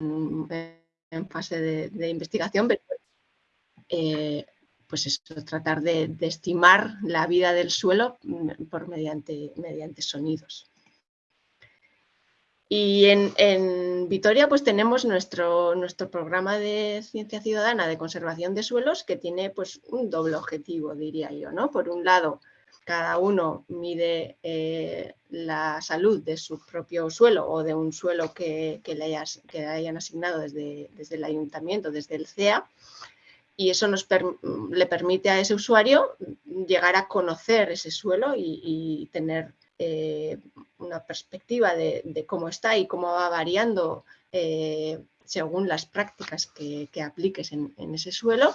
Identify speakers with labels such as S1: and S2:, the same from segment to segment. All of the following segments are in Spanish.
S1: en, fase de, investigación, pero eh, pues eso, tratar de, estimar la vida del suelo mm, por mediante, mediante sonidos. Y en, Vitoria pues tenemos nuestro, nuestro programa de ciencia ciudadana de conservación de suelos que tiene pues un doble objetivo, diría yo. ¿no? Por un lado, cada uno mide eh, la salud de su propio suelo o de un suelo que, le, hayan asignado desde, desde, el ayuntamiento, desde el CEA, y eso nos le permite a ese usuario llegar a conocer ese suelo y tener eh, una perspectiva de, cómo está y cómo va variando eh, según las prácticas que, apliques en, ese suelo.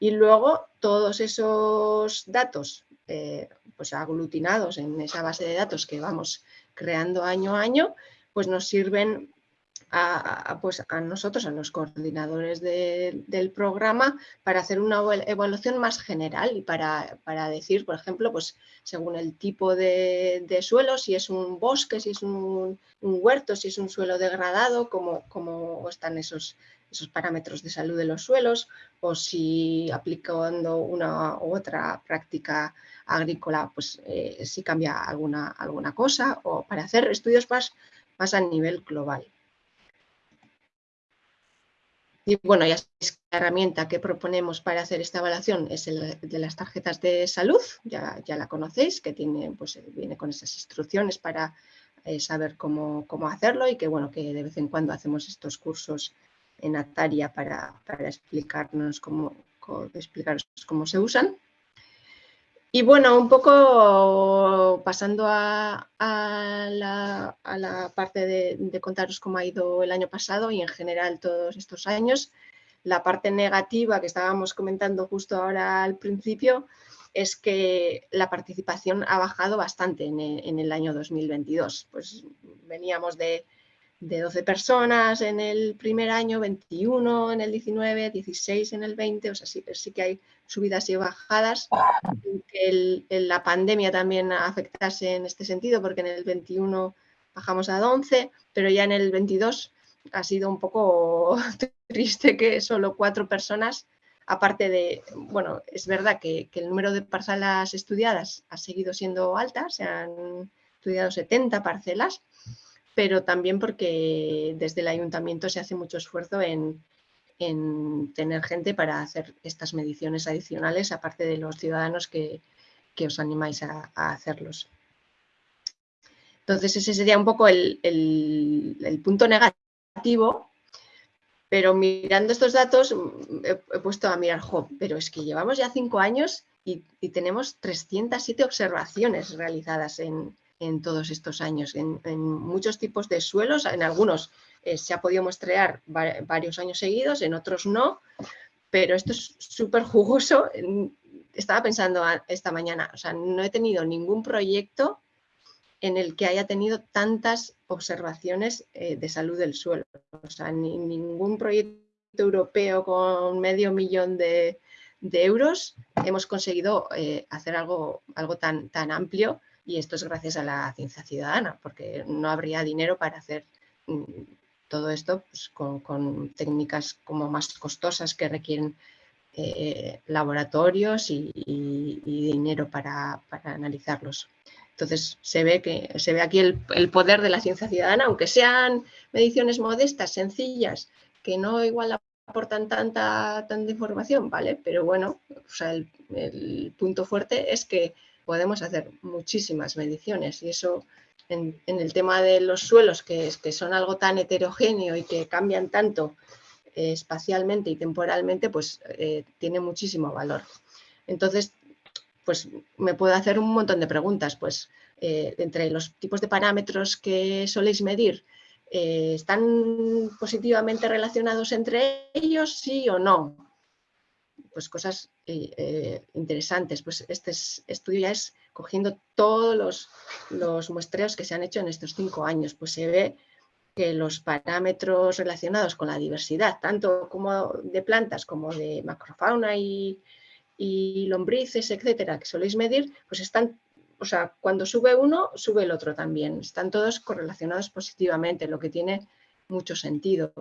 S1: Y luego todos esos datos eh, pues aglutinados en esa base de datos que vamos creando año a año, pues nos sirven a, pues a nosotros, a los coordinadores del programa, para hacer una evaluación más general y para, decir, por ejemplo, pues según el tipo de, suelo, si es un bosque, si es un, huerto, si es un suelo degradado, cómo, cómo están esos, esos parámetros de salud de los suelos o si aplicando una u otra práctica agrícola, pues eh, si cambia alguna, alguna cosa o para hacer estudios más, más a nivel global. Y bueno, ya la herramienta que proponemos para hacer esta evaluación es el de las tarjetas de salud, ya, ya la conocéis, que tiene, pues, viene con esas instrucciones para eh, saber cómo, cómo, hacerlo y que bueno, que de vez en cuando hacemos estos cursos en Ataria para, explicarnos cómo, cómo, explicaros cómo se usan. Y bueno, un poco pasando a, la, parte de, contaros cómo ha ido el año pasado y en general todos estos años, la parte negativa que estábamos comentando justo ahora al principio es que la participación ha bajado bastante en el, en el año 2022. Pues veníamos de de 12 personas en el primer año, 21 en el 19, 16 en el 20, o sea, sí, sí que hay subidas y bajadas. La pandemia también afectase en este sentido, porque en el 21 bajamos a 11, pero ya en el 22 ha sido un poco triste que solo cuatro personas, aparte de, bueno, es verdad que, que el número de parcelas estudiadas ha seguido siendo alta, se han estudiado 70 parcelas, pero también porque desde el ayuntamiento se hace mucho esfuerzo en, tener gente para hacer estas mediciones adicionales, aparte de los ciudadanos que, os animáis a, hacerlos. Entonces ese sería un poco el, punto negativo, pero mirando estos datos he, puesto a mirar, jo, pero es que llevamos ya cinco años y, y tenemos 307 observaciones realizadas en, en todos estos años. En, muchos tipos de suelos, en algunos eh, se ha podido muestrear varios años seguidos, en otros no, pero esto es súper jugoso. Estaba pensando esta mañana, o sea, no he tenido ningún proyecto en el que haya tenido tantas observaciones eh, de salud del suelo. O sea, ningún proyecto europeo con medio millón de, euros hemos conseguido eh, hacer algo, algo tan, tan amplio y esto es gracias a la ciencia ciudadana, porque no habría dinero para hacer mm, todo esto pues, con, técnicas como más costosas que requieren eh, laboratorios y, dinero para, analizarlos. Entonces se ve, que, se ve aquí el, poder de la ciencia ciudadana, aunque sean mediciones modestas, sencillas, que no igual aportan tanta, tanta información, ¿vale? Pero bueno, el punto fuerte es que podemos hacer muchísimas mediciones y eso en, el tema de los suelos, que, son algo tan heterogéneo y que cambian tanto eh, espacialmente y temporalmente, pues eh, tiene muchísimo valor. Entonces, pues me puedo hacer un montón de preguntas, pues eh, entre los tipos de parámetros que soléis medir, ¿están positivamente relacionados entre ellos, sí o no? Pues cosas eh, eh, interesantes. Pues este estudio ya es cogiendo todos los, muestreos que se han hecho en estos cinco años, pues se ve que los parámetros relacionados con la diversidad, tanto como de plantas como de macrofauna y, lombrices, etcétera, que soléis medir, pues están, o sea, cuando sube uno, sube el otro también. Están todos correlacionados positivamente, lo que tiene mucho sentido.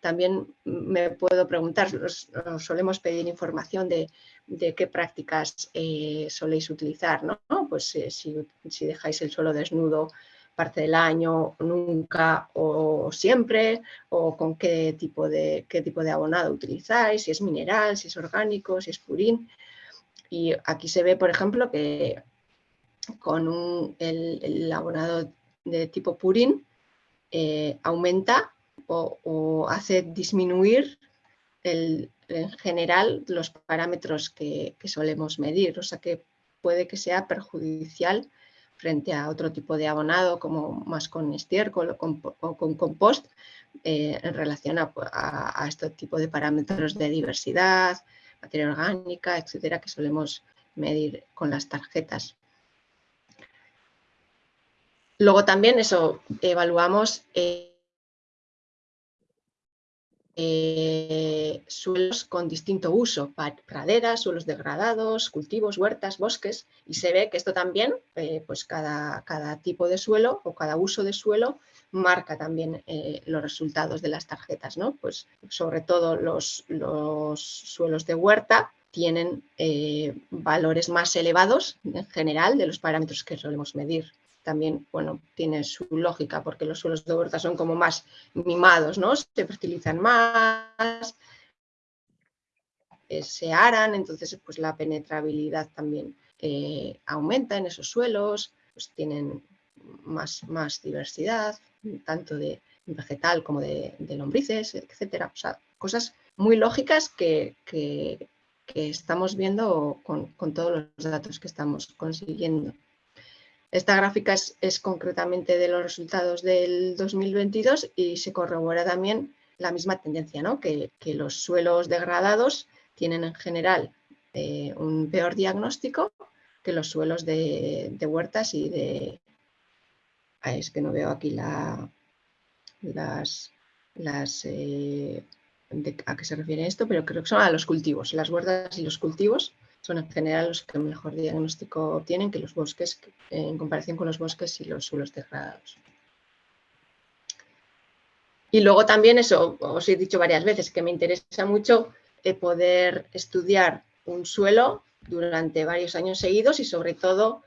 S1: También me puedo preguntar, os, solemos pedir información de, qué prácticas eh, soléis utilizar, ¿no? Pues eh, si, dejáis el suelo desnudo parte del año, nunca o siempre, o con qué tipo, de, qué tipo de abonado utilizáis, si es mineral, si es orgánico, si es purín. Y aquí se ve, por ejemplo, que con el, abonado de tipo purín eh, aumenta o, hace disminuir en general los parámetros que, solemos medir, o sea que puede que sea perjudicial frente a otro tipo de abonado como más con estiércol o con, compost eh, en relación a, este tipo de parámetros de diversidad, materia orgánica, etcétera, que solemos medir con las tarjetas. Luego también eso, evaluamos eh, eh, suelos con distinto uso, praderas, suelos degradados, cultivos, huertas, bosques, y se ve que esto también, eh, pues cada, cada, tipo de suelo o cada uso de suelo marca también los resultados de las tarjetas, ¿no? Pues sobre todo los, los suelos de huerta tienen valores más elevados en general de los parámetros que solemos medir también, bueno, tiene su lógica porque los suelos de huerta son como más mimados, ¿no? Se fertilizan más, eh, se aran, entonces pues la penetrabilidad también eh, aumenta en esos suelos, pues tienen más, más diversidad, tanto de vegetal como de, lombrices, etcétera. O sea, cosas muy lógicas que, estamos viendo con todos los datos que estamos consiguiendo. Esta gráfica es, concretamente de los resultados del 2022 y se corrobora también la misma tendencia, ¿no? que, los suelos degradados tienen en general eh, un peor diagnóstico que los suelos de, huertas y de... Es que no veo aquí la, las... las eh, a qué se refiere esto, pero creo que son a los cultivos. Las huertas y los cultivos son en general los que mejor diagnóstico tienen que los bosques, en comparación con los bosques y los suelos degradados. Y luego también eso, os he dicho varias veces, que me interesa mucho eh, poder estudiar un suelo durante varios años seguidos y sobre todo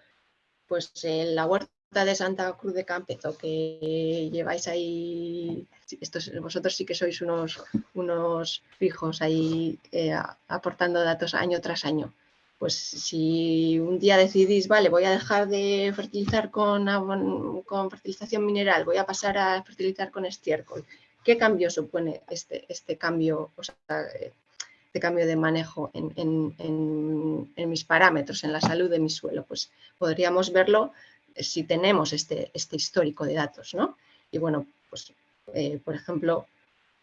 S1: pues en la huerta de Santa Cruz de Campezo, que lleváis ahí, estos, vosotros sí que sois unos, unos fijos ahí eh, aportando datos año tras año pues si un día decidís, vale, voy a dejar de fertilizar con, con fertilización mineral, voy a pasar a fertilizar con estiércol, ¿qué cambio supone este, este cambio, o sea, este cambio de manejo en, mis parámetros, en la salud de mi suelo? Pues podríamos verlo si tenemos este, este histórico de datos, ¿no? Y bueno, pues eh, por ejemplo,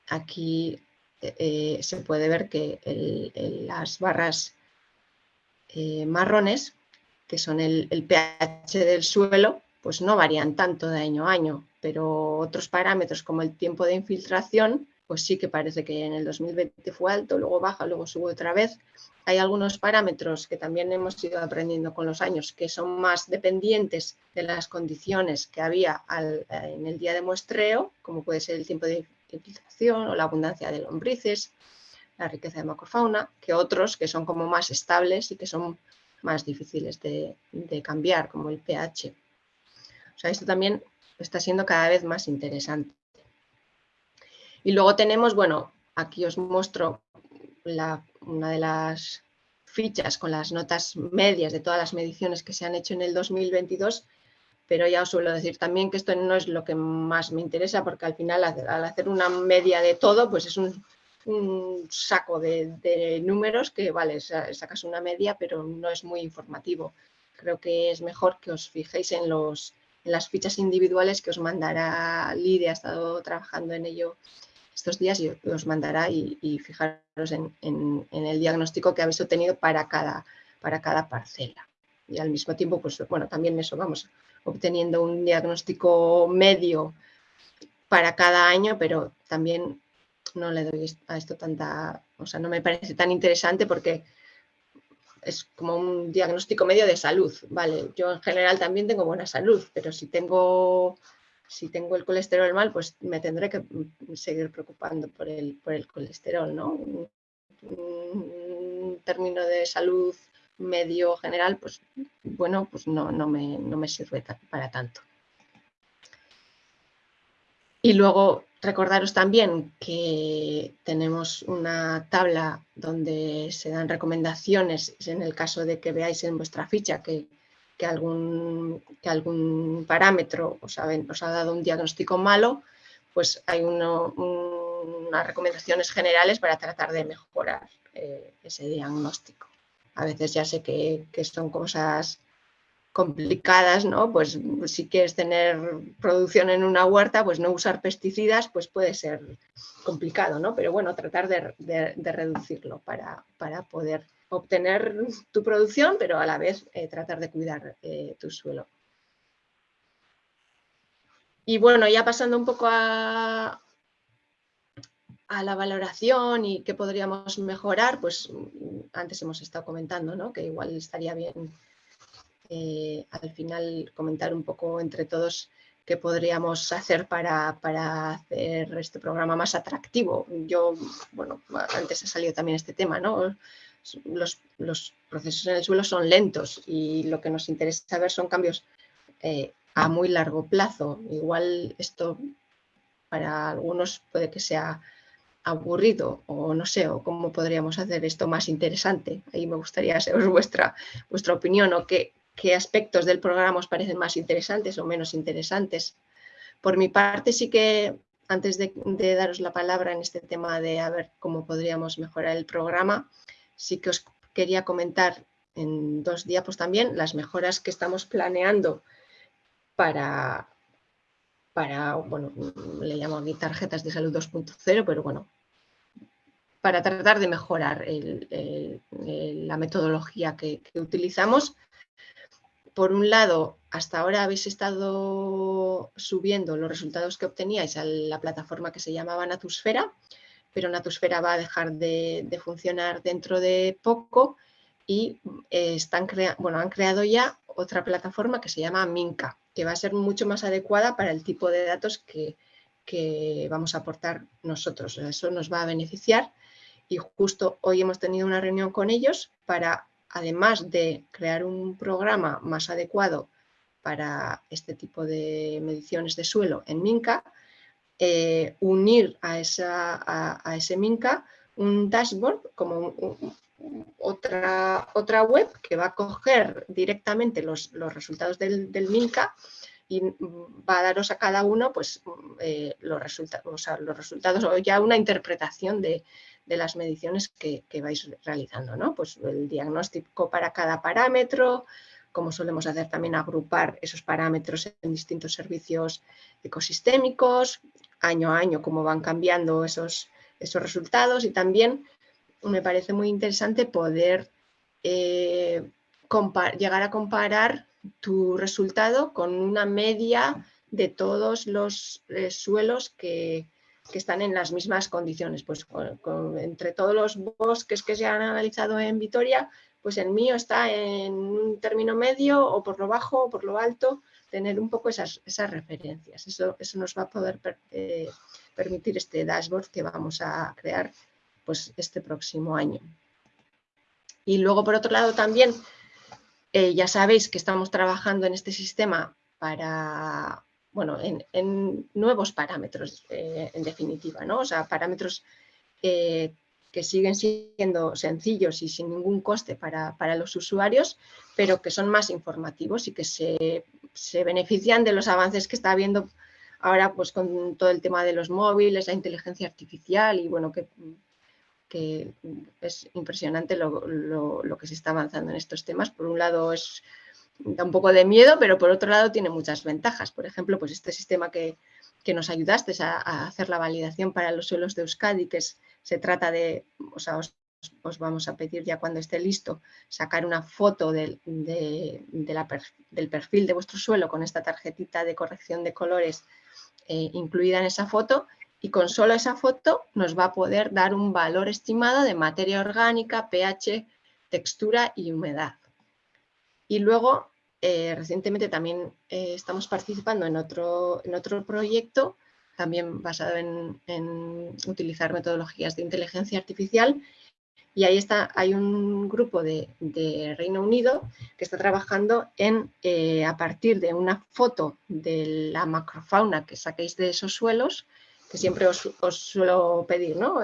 S1: aquí eh, se puede ver que las barras eh, marrones, que son el, pH del suelo, pues no varían tanto de año a año, pero otros parámetros como el tiempo de infiltración, pues sí que parece que en el 2020 fue alto, luego baja, luego sube otra vez. Hay algunos parámetros que también hemos ido aprendiendo con los años que son más dependientes de las condiciones que había en el día de muestreo, como puede ser el tiempo de infiltración o la abundancia de lombrices, la riqueza de macrofauna, que otros que son como más estables y que son más difíciles de, cambiar, como el pH. O sea, esto también está siendo cada vez más interesante. Y luego tenemos, bueno, aquí os muestro una de las fichas con las notas medias de todas las mediciones que se han hecho en el 2022, pero ya os suelo decir también que esto no es lo que más me interesa porque al final al hacer una media de todo, pues es un, saco de, números que, vale, sacas una media, pero no es muy informativo. Creo que es mejor que os fijéis en, los, en las fichas individuales que os mandará Lidia, ha estado trabajando en ello estos días y os mandará y, fijaros en, el diagnóstico que habéis obtenido para cada, para cada parcela. Y al mismo tiempo, pues bueno, también eso, vamos obteniendo un diagnóstico medio para cada año, pero también no le doy a esto tanta, o sea, no me parece tan interesante porque es como un diagnóstico medio de salud, ¿vale? Yo en general también tengo buena salud, pero si tengo si tengo el colesterol mal, pues me tendré que seguir preocupando por el, por el colesterol, ¿no? Un término de salud medio general, pues bueno, pues no, no, me, no me sirve para tanto. Y luego recordaros también que tenemos una tabla donde se dan recomendaciones en el caso de que veáis en vuestra ficha que, algún, que algún, parámetro os ha, ha, dado un diagnóstico malo, pues hay unas recomendaciones generales para tratar de mejorar eh, ese diagnóstico. A veces ya sé que, que son cosas complicadas, ¿no? Pues si quieres tener producción en una huerta, pues no usar pesticidas, pues puede ser complicado, ¿no? Pero bueno, tratar de, reducirlo para, poder obtener tu producción, pero a la vez eh, tratar de cuidar eh, tu suelo. Y bueno, ya pasando un poco a, la valoración y qué podríamos mejorar, pues antes hemos estado comentando, ¿no? Que igual estaría bien eh, al final comentar un poco entre todos qué podríamos hacer para, hacer este programa más atractivo. Yo, bueno, antes ha salido también este tema, ¿no? Los, procesos en el suelo son lentos y lo que nos interesa ver son cambios eh, a muy largo plazo. Igual esto para algunos puede que sea aburrido o no sé, o cómo podríamos hacer esto más interesante. Ahí me gustaría saber vuestra, vuestra opinión o qué, qué aspectos del programa os parecen más interesantes o menos interesantes. Por mi parte, sí que antes de, daros la palabra en este tema de a ver cómo podríamos mejorar el programa, sí que os quería comentar en dos diapos también las mejoras que estamos planeando para, para bueno, le llamo aquí tarjetas de salud 2.0, pero bueno, para tratar de mejorar la metodología que utilizamos. Por un lado, hasta ahora habéis estado subiendo los resultados que obteníais a la plataforma que se llamaba Natusfera, pero Natusfera va a dejar de, funcionar dentro de poco y eh, están bueno, han creado ya otra plataforma que se llama Minca, que va a ser mucho más adecuada para el tipo de datos que, que vamos a aportar nosotros. Eso nos va a beneficiar y justo hoy hemos tenido una reunión con ellos para además de crear un programa más adecuado para este tipo de mediciones de suelo en Minca, eh, unir a, a, ese Minca un dashboard como otra, otra web que va a coger directamente los, resultados del, Minca y va a daros a cada uno pues, eh, los, resultados, los resultados o ya una interpretación de, de las mediciones que, vais realizando, ¿no? Pues el diagnóstico para cada parámetro, como solemos hacer también agrupar esos parámetros en distintos servicios ecosistémicos, año a año cómo van cambiando esos, esos resultados y también me parece muy interesante poder eh, llegar a comparar tu resultado con una media de todos los eh, suelos que, que están en las mismas condiciones. Pues entre todos los bosques que se han analizado en Vitoria, pues el mío está en un término medio o por lo bajo o por lo alto, tener un poco esas, esas referencias. Eso, eso, nos va a poder eh, permitir este dashboard que vamos a crear pues, este próximo año. Y luego, por otro lado, también eh, ya sabéis que estamos trabajando en este sistema para bueno, en, nuevos parámetros, eh, en definitiva, ¿no? O sea, parámetros que siguen siendo sencillos y sin ningún coste para, los usuarios, pero que son más informativos y que se, benefician de los avances que está habiendo ahora pues, con todo el tema de los móviles, la inteligencia artificial y bueno, que, que es impresionante lo, lo, que se está avanzando en estos temas. Por un lado es da un poco de miedo, pero por otro lado tiene muchas ventajas. Por ejemplo, pues este sistema que, nos ayudaste a, hacer la validación para los suelos de Euskadi, que se trata de, o sea, vamos a pedir ya cuando esté listo, sacar una foto del perfil de vuestro suelo con esta tarjetita de corrección de colores eh, incluida en esa foto y con solo esa foto nos va a poder dar un valor estimado de materia orgánica, pH, textura y humedad. Y luego eh, recientemente también eh, estamos participando en otro, en otro proyecto, también basado en, utilizar metodologías de inteligencia artificial, y ahí está, hay un grupo de, Reino Unido que está trabajando en, eh, a partir de una foto de la macrofauna que saquéis de esos suelos, que siempre os, suelo pedir, ¿no?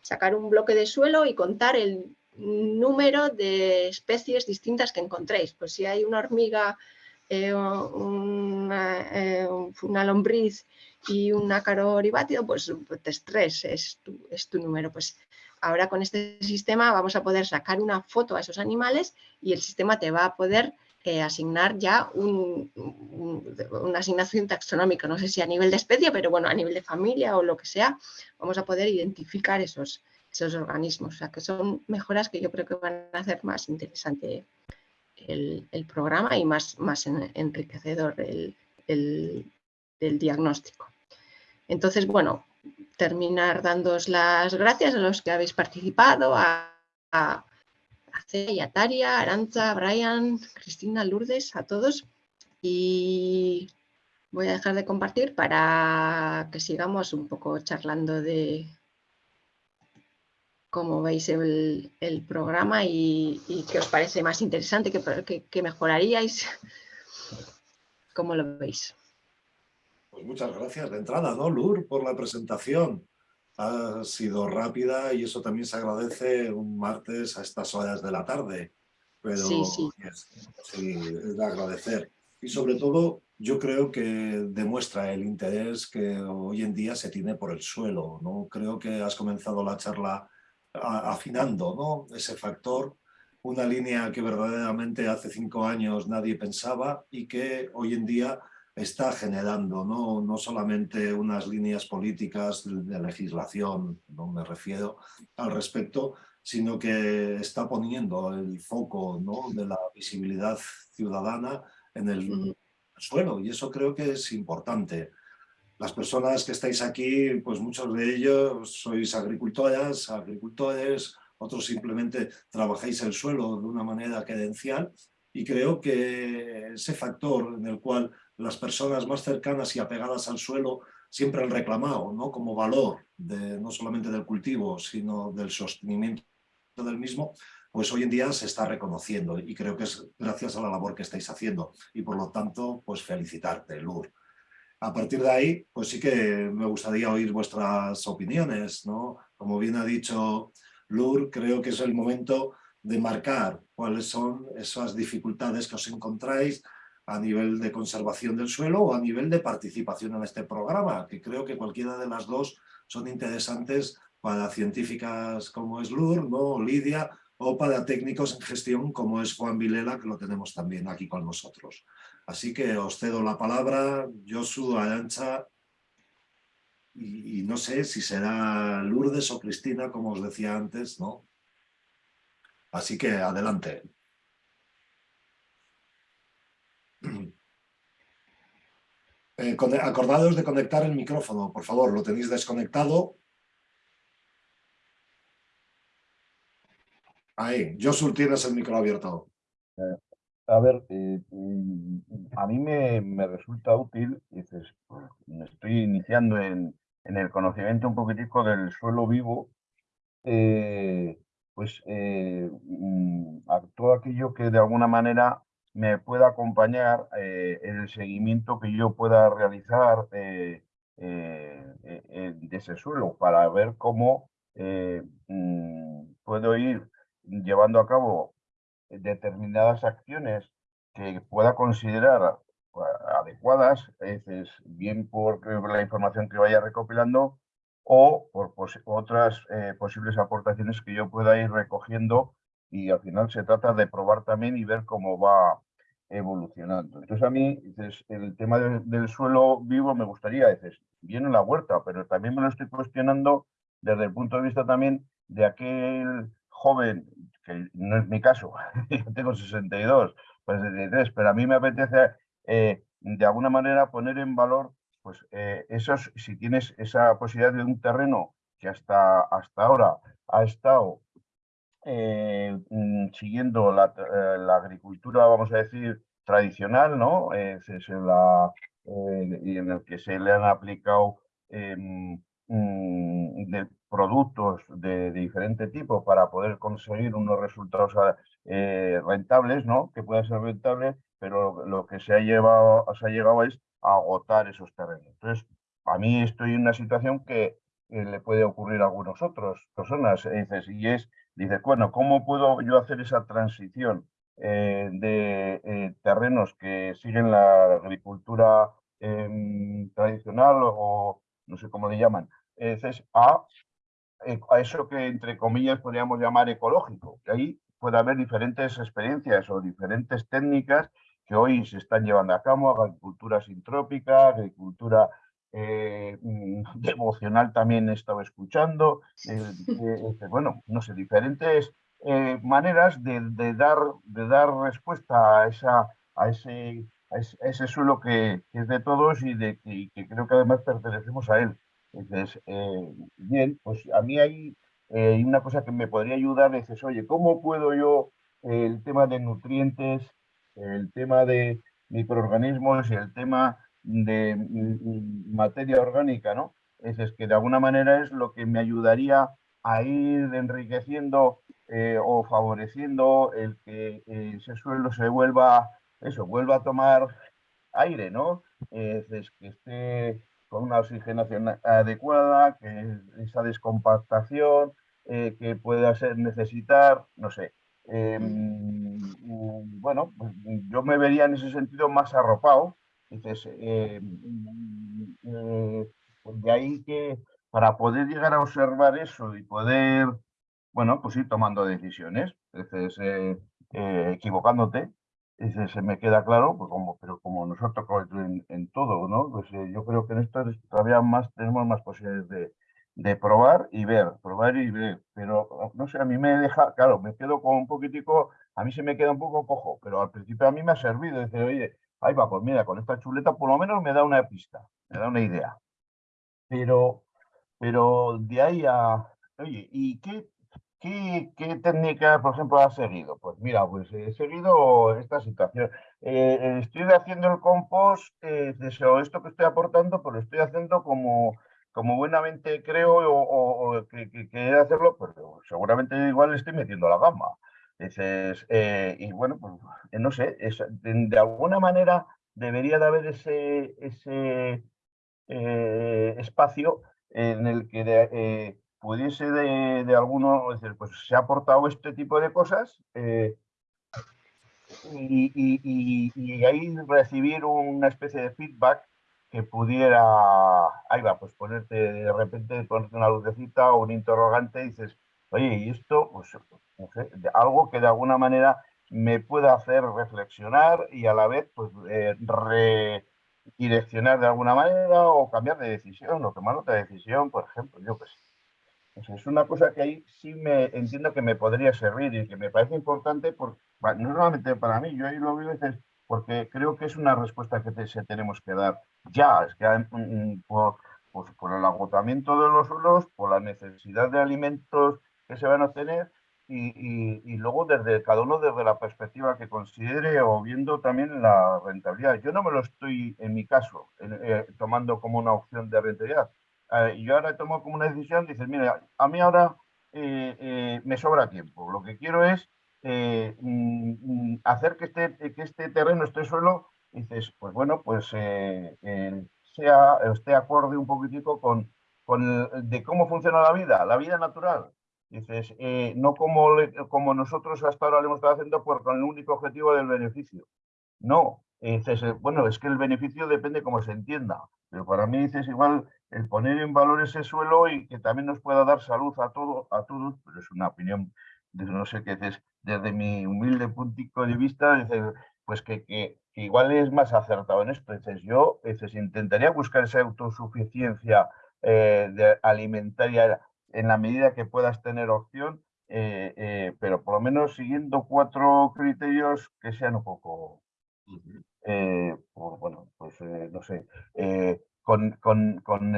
S1: sacar un bloque de suelo y contar el número de especies distintas que encontréis. Pues si hay una hormiga, eh, una, eh, una, lombriz y un ácaro oribatio, pues, pues tres es tu, es tu número. Pues ahora con este sistema vamos a poder sacar una foto a esos animales y el sistema te va a poder eh, asignar ya una asignación taxonómica, no sé si a nivel de especie, pero bueno, a nivel de familia o lo que sea, vamos a poder identificar esos, esos organismos. O sea, que son mejoras que yo creo que van a hacer más interesante el, programa y más, más enriquecedor el, diagnóstico. Entonces, bueno, terminar dándos las gracias a los que habéis participado, a, a, a Taria, Aranza, Brian, Cristina, Lourdes, a todos. Y voy a dejar de compartir para que sigamos un poco charlando de, cómo veis el, programa y, qué os parece más interesante, qué, mejoraríais, cómo lo veis.
S2: Pues muchas gracias de entrada, ¿no, Lur, por la presentación? Ha sido rápida y eso también se agradece un martes a estas horas de la tarde. Pero sí, sí. es de agradecer. Y sobre todo, yo creo que demuestra el interés que hoy en día se tiene por el suelo. ¿no? Creo que has comenzado la charla afinando ¿no? ese factor, una línea que verdaderamente hace cinco años nadie pensaba y que hoy en día está generando no, no solamente unas líneas políticas de legislación, no me refiero al respecto, sino que está poniendo el foco ¿no? de la visibilidad ciudadana en el suelo. Y eso creo que es importante. Las personas que estáis aquí, pues muchos de ellos sois agricultoras, agricultores, otros simplemente trabajáis el suelo de una manera querencial y creo que ese factor en el cual las personas más cercanas y apegadas al suelo siempre han reclamado ¿no? como valor de, no solamente del cultivo, sino del sostenimiento del mismo, pues hoy en día se está reconociendo y creo que es gracias a la labor que estáis haciendo y por lo tanto, pues felicitarte, Lur. A partir de ahí, pues sí que me gustaría oír vuestras opiniones, ¿no? Como bien ha dicho Lur, creo que es el momento de marcar cuáles son esas dificultades que os encontráis a nivel de conservación del suelo o a nivel de participación en este programa, que creo que cualquiera de las dos son interesantes para científicas como es Lur, ¿no? Lidia, o para técnicos en gestión como es Juan Vilela, que lo tenemos también aquí con nosotros. Así que os cedo la palabra, Josu, Arancha, y, y, no sé si será Lourdes o Cristina, como os decía antes, ¿no? Así que adelante. Eh, acordados de conectar el micrófono, por favor, lo tenéis desconectado. Ahí, Josu, tienes el micro abierto.
S3: Eh, a ver, eh, mm, a mí me, resulta útil, dices, me estoy iniciando en, el conocimiento un poquitico del suelo vivo, eh, pues mm, todo aquello que de alguna manera me pueda acompañar en el seguimiento que yo pueda realizar de ese suelo para ver cómo mm, puedo ir llevando a cabo determinadas acciones que pueda considerar pues, adecuadas, es bien por la información que vaya recopilando o por otras eh, posibles aportaciones que yo pueda ir recogiendo y al final se trata de probar también y ver cómo va evolucionando. Entonces a mí el tema del, suelo vivo me gustaría, dices, bien en la huerta, pero también me lo estoy cuestionando desde el punto de vista también de aquel joven que no es mi caso, yo tengo 62, pues 63, pero a mí me apetece eh, de alguna manera poner en valor, pues eh, esos, si tienes esa posibilidad de un terreno que hasta, hasta ahora ha estado eh, mm, siguiendo la, agricultura, vamos a decir, tradicional, ¿no? Es, la, y en el que se le han aplicado mm, de productos de, diferente tipo para poder conseguir unos resultados rentables, ¿no? Que puedan ser rentables, pero lo que se ha, llevado, se ha llegado es a agotar esos terrenos. Entonces, a mí estoy en una situación que le puede ocurrir a algunos otros personas. Y es, dices, bueno, ¿cómo puedo yo hacer esa transición eh, de eh, terrenos que siguen la agricultura em, tradicional o no sé cómo le llaman, a, eh, a eso que entre comillas podríamos llamar ecológico, que ahí puede haber diferentes experiencias o diferentes técnicas que hoy se están llevando a cabo, agricultura sintrópica, agricultura eh, mm, devocional también he estado escuchando, eh, este, bueno, no sé, diferentes eh, maneras de, dar, de dar respuesta a, esa, a, ese, ese, suelo que, es de todos y, de, que creo que además pertenecemos a él. Entonces, bien, pues a mí hay, hay una cosa que me podría ayudar, es, oye, ¿cómo puedo yo el tema de nutrientes, el tema de microorganismos y el tema de materia orgánica, ¿no? Es, es, que de alguna manera es lo que me ayudaría a ir enriqueciendo eh, o favoreciendo el que ese suelo se vuelva, eso, vuelva a tomar aire, ¿no? Es, que esté con una oxigenación adecuada, que esa descompactación, eh, que pueda ser necesitar, no sé, em, mm, bueno, pues, yo me vería en ese sentido más arropado entonces, eh, eh, de ahí que para poder llegar a observar eso y poder, bueno, pues ir tomando decisiones, entonces, eh, equivocándote, se me queda claro, pues como, pero como nos ha tocado en, todo, ¿no? Pues yo creo que en esto todavía más tenemos más posibilidades de, de probar y ver, probar y ver, pero no sé, a mí me deja, claro, me quedo con un poquitico, a mí se me queda un poco cojo, pero al principio a mí me ha servido, decir, oye, Ahí va, pues mira, con esta chuleta por lo menos me da una pista, me da una idea. Pero, pero de ahí a... Oye, ¿y qué, técnica, por ejemplo, has seguido? Pues mira, pues he seguido esta situación. Eh, estoy haciendo el compost, eh, esto que estoy aportando, pues lo estoy haciendo como, como buenamente creo o, que, que, hacerlo, pero seguramente igual estoy metiendo la gama. Eh, y bueno, pues eh, no sé, de, alguna manera debería de haber ese, ese eh, espacio en el que pudiese de, de, alguno, decir, pues se ha aportado este tipo de cosas y, y, y, ahí recibir una especie de feedback que pudiera, ahí va, pues ponerte de repente, ponerte una lucecita o un interrogante y dices, oye, y esto, pues algo que de alguna manera me pueda hacer reflexionar y a la vez pues, eh, redireccionar de alguna manera o cambiar de decisión o tomar otra decisión, por ejemplo, yo pues es una cosa que ahí sí me entiendo que me podría servir y que me parece importante, por, no para mí, yo ahí lo veo veces porque creo que es una respuesta que se tenemos que dar ya, es que mm, mm, por, pues, por el agotamiento de los suelos, por la necesidad de alimentos que se van a tener y, luego desde cada uno desde la perspectiva que considere o viendo también la rentabilidad. Yo no me lo estoy, en mi caso, eh, tomando como una opción de rentabilidad. Eh, yo ahora tomo como una decisión, dices, mira, a mí ahora eh, me sobra tiempo. Lo que quiero es mm, hacer que este, que este terreno, este suelo, dices, pues bueno, pues sea, esté acorde un poquitico con, con de cómo funciona la vida, la vida natural. Dices, eh, no como, como nosotros hasta ahora lo hemos estado haciendo por, con el único objetivo del beneficio. No, dices, eh, bueno, es que el beneficio depende cómo se entienda. Pero para mí dices igual el poner en valor ese suelo y que también nos pueda dar salud a, todo, a todos, pero es una opinión, de, no sé qué dices, desde mi humilde punto de vista, dices, pues que, que, igual es más acertado en esto. Dices, yo dices, intentaría buscar esa autosuficiencia eh, de alimentaria en la medida que puedas tener opción, eh, eh, pero por lo menos siguiendo cuatro criterios que sean un poco, eh, bueno, pues no sé, con, con, con,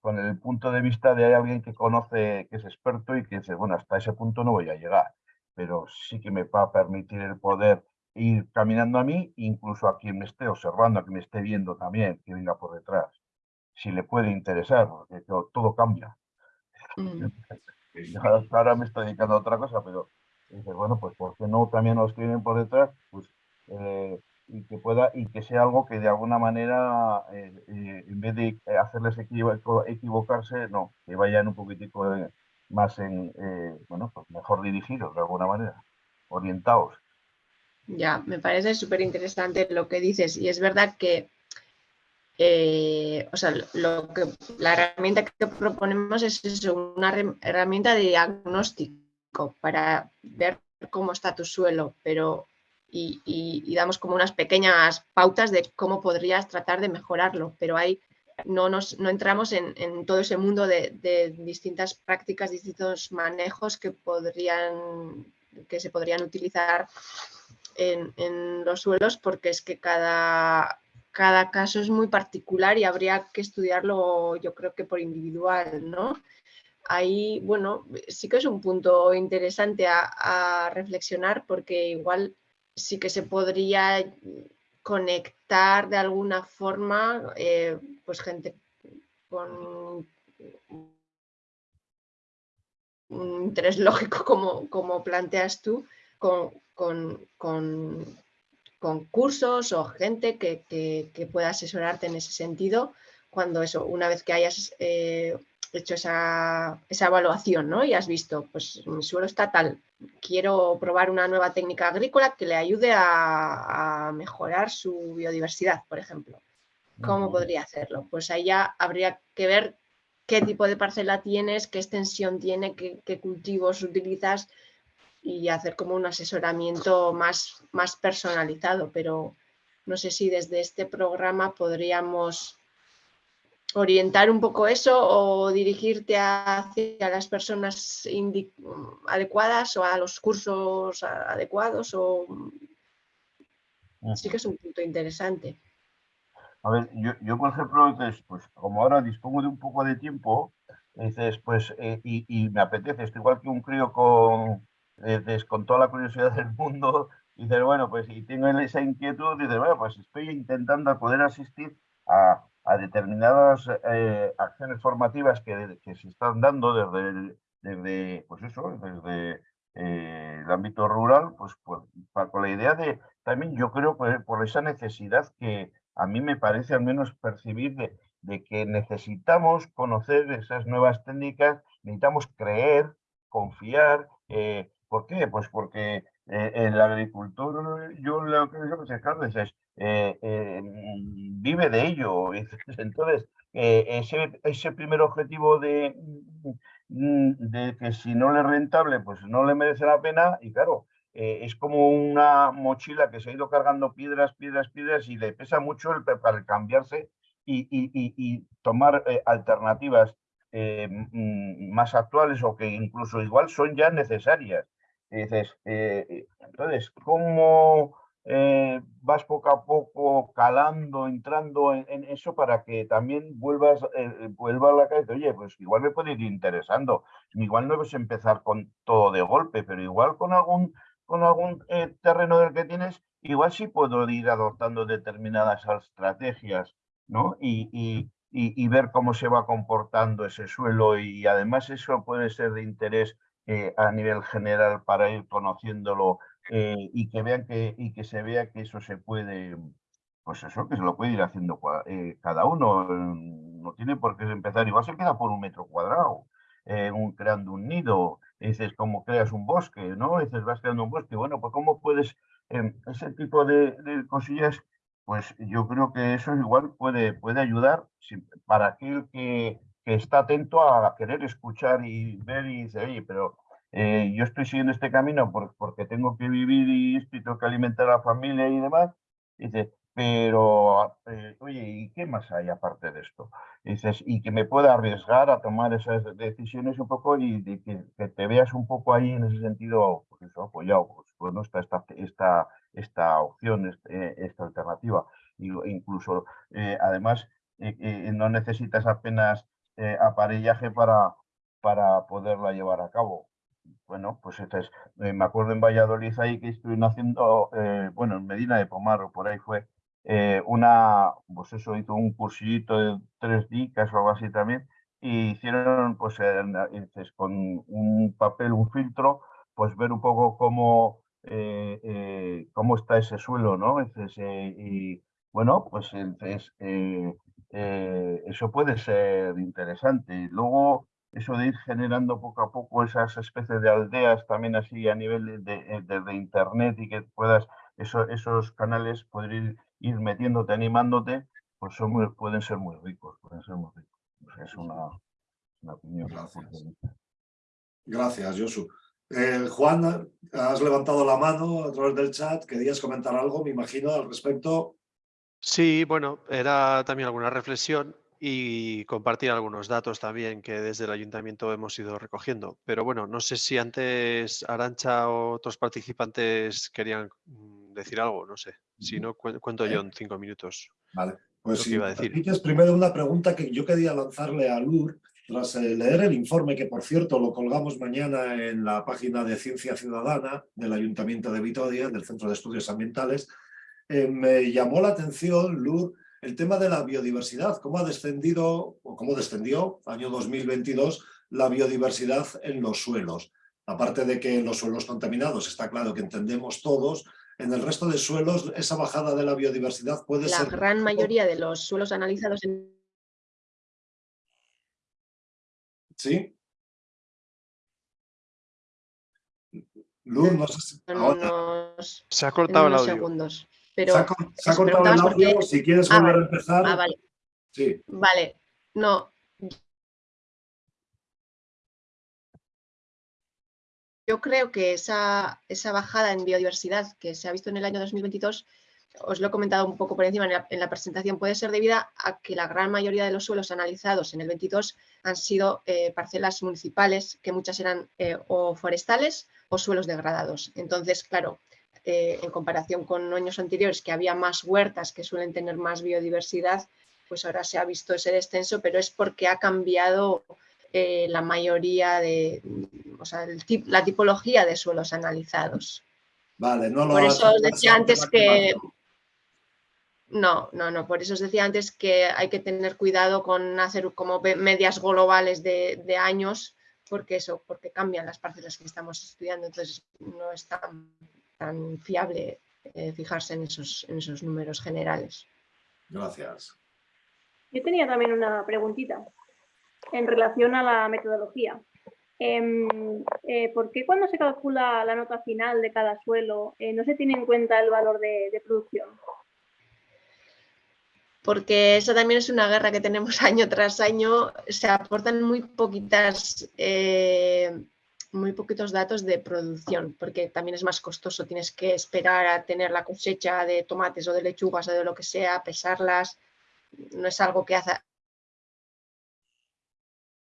S3: con, el punto de vista de alguien que conoce, que es experto y que dice, bueno, hasta ese punto no voy a llegar, pero sí que me va a permitir el poder ir caminando a mí, incluso a quien me esté observando, a quien me esté viendo también, que venga por detrás, si le puede interesar, porque todo cambia. Mm. Ahora me estoy dedicando a otra cosa, pero bueno, pues ¿por qué no también nos escriben por detrás? Pues eh, y que pueda y que sea algo que de alguna manera eh, eh, en vez de hacerles equivocarse no que vayan un poquitico más en bueno pues mejor dirigidos de alguna manera orientados
S1: ya me parece súper interesante lo que dices y es verdad que o sea, lo que, la herramienta que proponemos es una herramienta de diagnóstico para ver cómo está tu suelo, pero y, damos como unas pequeñas pautas de cómo podrías tratar de mejorarlo, pero ahí no, nos, no entramos en, todo ese mundo de, distintas prácticas, distintos manejos que, podrían, que se podrían utilizar en, los suelos, porque es que cada, cada caso es muy particular y habría que estudiarlo yo creo que por individual, ¿no? Ahí, bueno, sí que es un punto interesante a reflexionar porque igual sí que se podría conectar de alguna forma, eh, pues gente con un interés lógico como, como planteas tú, con, cursos o gente que, pueda asesorarte en ese sentido, cuando eso, una vez que hayas eh, hecho esa, evaluación ¿no? y has visto, pues mi suelo está tal, quiero probar una nueva técnica agrícola que le ayude a, mejorar su biodiversidad, por ejemplo. ¿Cómo podría hacerlo? Pues ahí ya habría que ver qué tipo de parcela tienes, qué extensión tiene, qué, cultivos utilizas y hacer como un asesoramiento más, más personalizado. Pero no sé si desde este programa podríamos orientar un poco eso o dirigirte hacia las personas adecuadas o a los cursos adecuados o sí que es un punto interesante.
S3: A ver, yo, por ejemplo, pues como ahora dispongo de un poco de tiempo, dices, pues, eh, y, me apetece, estoy igual que un crío con, con toda la curiosidad del mundo, dices, bueno, pues, y tengo esa inquietud, dices, bueno, pues estoy intentando poder asistir a, determinadas eh, acciones formativas que, se están dando desde, desde pues eso, desde eh, el ámbito rural, pues, pues con la idea de, también yo creo por, esa necesidad que a mí me parece al menos percibir de, que necesitamos conocer esas nuevas técnicas, necesitamos creer, confiar. Eh, ¿Por qué? Pues porque el agricultor, yo lo que es, es eh, eh, vive de ello. Entonces, eh, ese, ese primer objetivo de, mm, de que si no le es rentable, pues no le merece la pena, y claro, es como una mochila que se ha ido cargando piedras, piedras, piedras, y le pesa mucho el, para cambiarse y, y, y, tomar alternativas mm, más actuales o que incluso igual son ya necesarias. Dices, entonces, ¿cómo eh, vas poco a poco calando, entrando en, eso para que también vuelvas, eh, vuelva a la cabeza, oye, pues igual me puede ir interesando, igual no debes empezar con todo de golpe, pero igual con algún, con algún eh, terreno del que tienes, igual sí puedo ir adoptando determinadas estrategias, ¿no? Y, y, y, ver cómo se va comportando ese suelo y además eso puede ser de interés a nivel general para ir conociéndolo eh, y que vean que, y que se vea que eso se puede, pues eso, que se lo puede ir haciendo eh, cada uno. No tiene por qué empezar, igual se queda por un metro cuadrado, eh, creando un nido. dices, como creas un bosque, ¿no? dices, vas creando un bosque. Bueno, pues cómo puedes, em, ese tipo de, cosillas, pues yo creo que eso igual puede, puede ayudar para aquel que, que está atento a querer escuchar y ver y dice, oye, pero eh, yo estoy siguiendo este camino porque tengo que vivir y tengo que alimentar a la familia y demás. Dice, pero, eh, oye, ¿y qué más hay aparte de esto? Dices, y que me pueda arriesgar a tomar esas decisiones un poco y que, te veas un poco ahí en ese sentido, pues eso, apoyado, pues, no está esta, esta, esta opción, este, esta alternativa. incluso, eh, además, no necesitas apenas aparellaje para, para poderla llevar a cabo bueno, pues entonces, eh, me acuerdo en Valladolid ahí que estuvieron haciendo, eh, bueno, en Medina de Pomar o por ahí fue, eh, una, pues eso, hizo un cursillito de tres dicas o algo así también, y hicieron, pues, con un papel, un filtro, pues ver un poco cómo, cómo está ese suelo, ¿no? Entonces, y bueno, pues entonces, eso puede ser interesante. Luego, eso de ir generando poco a poco esas especies de aldeas también así a nivel de, eh, internet y que puedas esos canales poder ir, metiéndote, animándote, pues son pueden ser muy ricos, pueden ser muy ricos. es una, opinión.
S2: Gracias. Gracias, Josu. Eh, Juan, has levantado la mano a través del chat. ¿Querías comentar algo, me imagino, al respecto?
S4: Sí, bueno, era también alguna reflexión y compartir algunos datos también que desde el ayuntamiento hemos ido recogiendo. Pero bueno, no sé si antes Arancha o otros participantes querían mm, decir algo, no sé. Si no, cuento yo en cinco minutos.
S2: Vale, pues si iba a decir. primero una pregunta que yo quería lanzarle a Lur, tras eh, leer el informe, que por cierto lo colgamos mañana en la página de Ciencia Ciudadana del Ayuntamiento de Vitoria, del Centro de Estudios Ambientales, eh, me llamó la atención, Lur, el tema de la biodiversidad, cómo ha descendido, o cómo descendió, año 2022, la biodiversidad en los suelos. Aparte de que en los suelos contaminados está claro que entendemos todos, en el resto de suelos esa bajada de la biodiversidad puede ser...
S1: La gran mayoría de los suelos analizados en...
S2: ¿Sí? Luz, no sé si...
S4: Se ha cortado el audio.
S1: segundos.
S2: Pero se ha, cortado el audio, si quieres ah, volver a empezar.
S1: Ah, vale.
S2: Sí.
S1: Vale, no. Yo creo que esa, esa bajada en biodiversidad que se ha visto en el año 2022 os lo he comentado un poco por encima en la, presentación, puede ser debida a que la gran mayoría de los suelos analizados en el 22 han sido eh, parcelas municipales, que muchas eran eh, o forestales o suelos degradados. Entonces, claro, eh, en comparación con años anteriores, que había más huertas que suelen tener más biodiversidad, pues ahora se ha visto ese descenso, pero es porque ha cambiado eh, la mayoría de, o sea, la tipología de suelos analizados.
S2: Vale, no
S1: lo Por eso os decía antes que... No, no, no, por eso os decía antes que hay que tener cuidado con hacer como medias globales de, de años, porque eso, porque cambian las parcelas que estamos estudiando, entonces no es tan tan fiable eh, fijarse en esos, en esos números generales.
S2: Gracias.
S5: Yo tenía también una preguntita en relación a la metodología. Em, eh, ¿Por qué cuando se calcula la nota final de cada suelo eh, no se tiene en cuenta el valor de, producción?
S1: Porque eso también es una guerra que tenemos año tras año. Se aportan muy poquitas muy poquitos datos de producción, porque también es más costoso, tienes que esperar a tener la cosecha de tomates o de lechugas o de lo que sea, pesarlas, no es algo que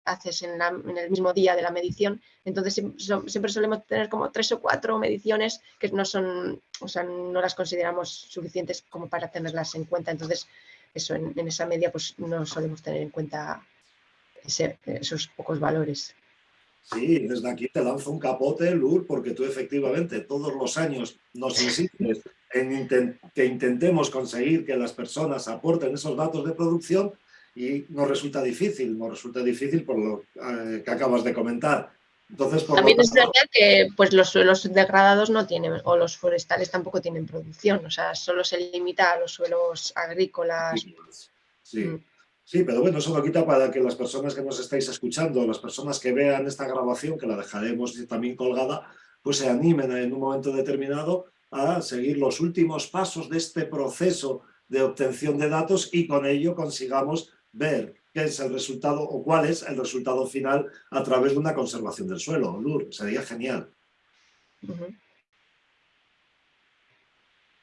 S1: haces en, el mismo día de la medición, entonces siempre solemos tener como tres o cuatro mediciones que no son, o sea, no las consideramos suficientes como para tenerlas en cuenta, entonces eso en, esa media pues no solemos tener en cuenta esos pocos valores.
S2: Sí, desde aquí te lanzo un capote, Lur, porque tú efectivamente todos los años nos insistes en que intentemos conseguir que las personas aporten esos datos de producción y nos resulta difícil, nos resulta difícil por lo eh, que acabas de comentar. Entonces,
S1: También es verdad que pues, los suelos degradados no tienen, o los forestales tampoco tienen producción, o sea, solo se limita a los suelos agrícolas.
S2: Sí. Mm. Sí, pero bueno, eso no quita para que las personas que nos estáis escuchando, las personas que vean esta grabación, que la dejaremos también colgada, pues se animen en un momento determinado a seguir los últimos pasos de este proceso de obtención de datos y con ello consigamos ver qué es el resultado o cuál es el resultado final a través de una conservación del suelo. Lur, sería genial.